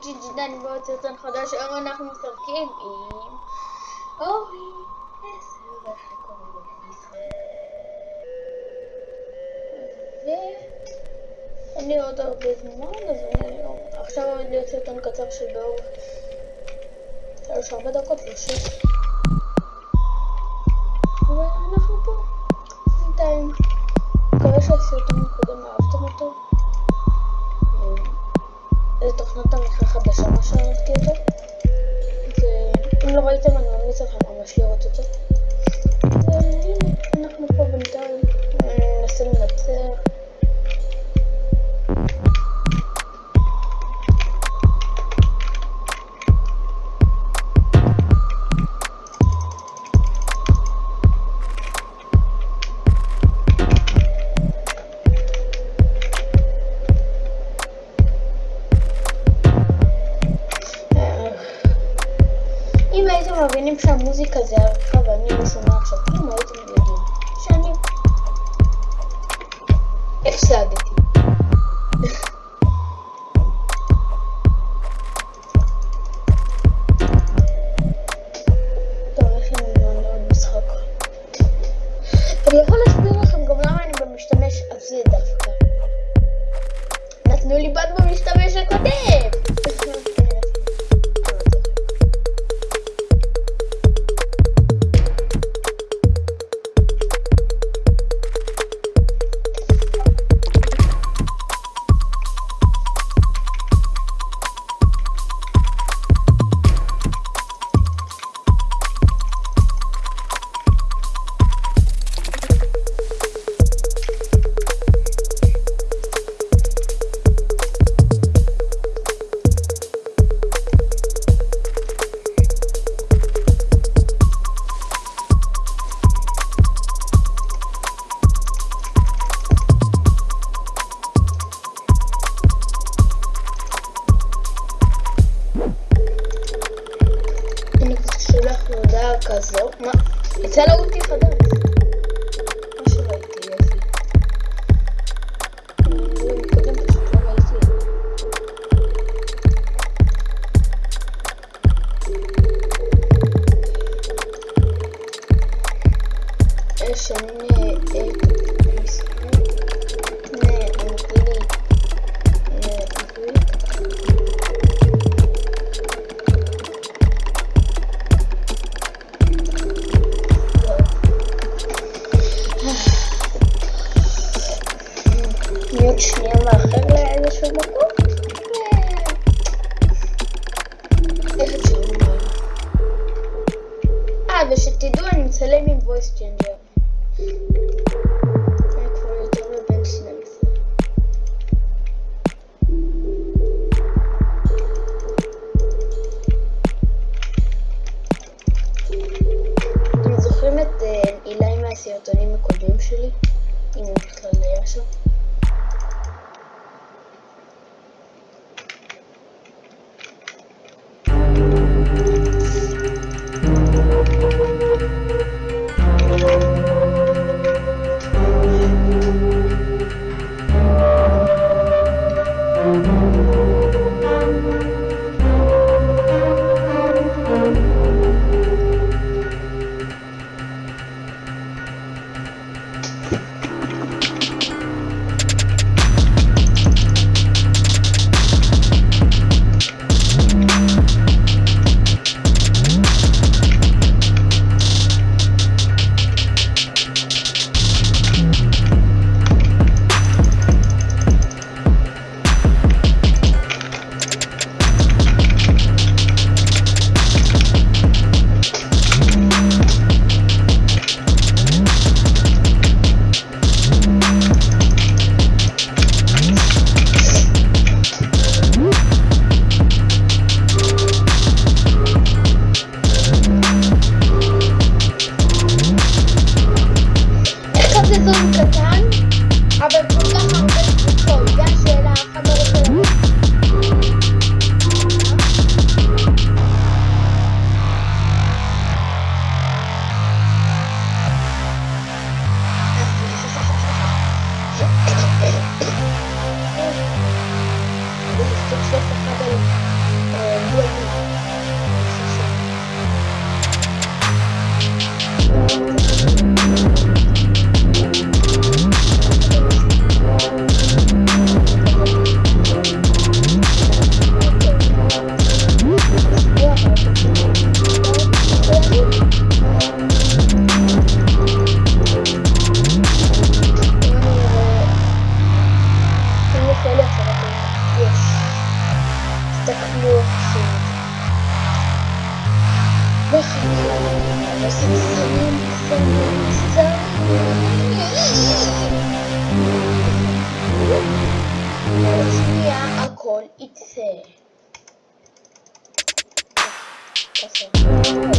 ג'ינג'י דני ועוד סרטון חדש, היום אנחנו משחקים עם אורי. ואין לי עוד הרבה זמן, אז אני עכשיו עומד להיות סרטון קצר שלוש ארבע דקות ושש. ואנחנו תוכנת עריכה חדשה מה שאהבתי אותו. ואם לא ראיתם אני ממליץ לכם ממש לראות אותו. והנה אנחנו פה בינתיים ננסה לנצח מבינים שהמוזיקה זה עריכה ואני לא שומע עכשיו כלום, הייתם יודעים שאני הפסדתי. הודעה כזו, מה? יצא לו אותי חדש. מה שראיתי, מצלם עם voice changer. אני כבר יותר מבן 12. אתם זוכרים את אה, אילי מהסרטונים הקודמים שלי? אם הוא בכלל היה שם? vocês vão cantar? הכל יצא. ככה. לראות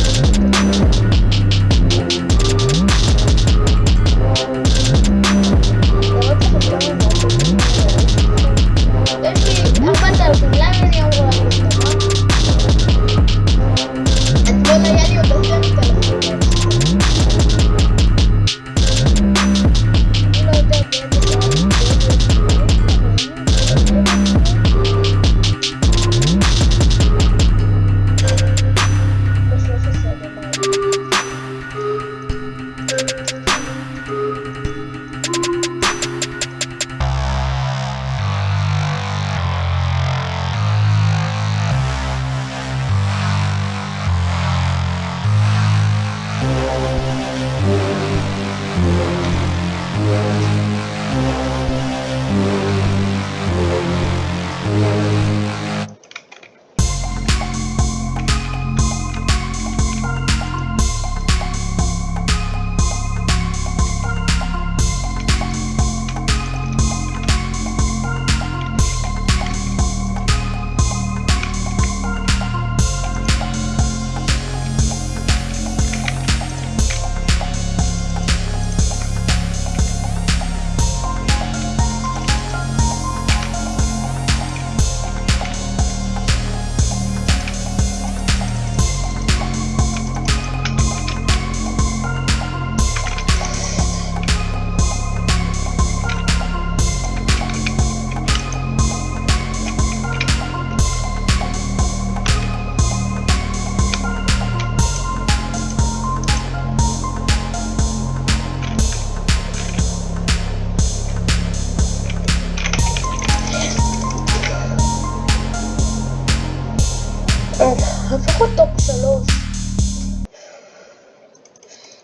לפחות top שלוש.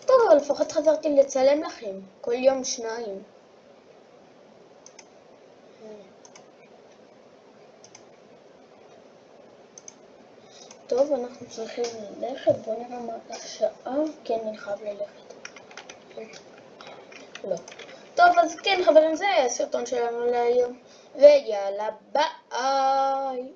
טוב, אבל לפחות חזרתי לצלם לכם. כל יום שניים. טוב, אנחנו צריכים ללכת, בוא נראה מה השעה. כן, אני חייב ללכת. לא. טוב, אז כן, חברים, זה הסרטון שלנו להיום. ויאללה, ביי.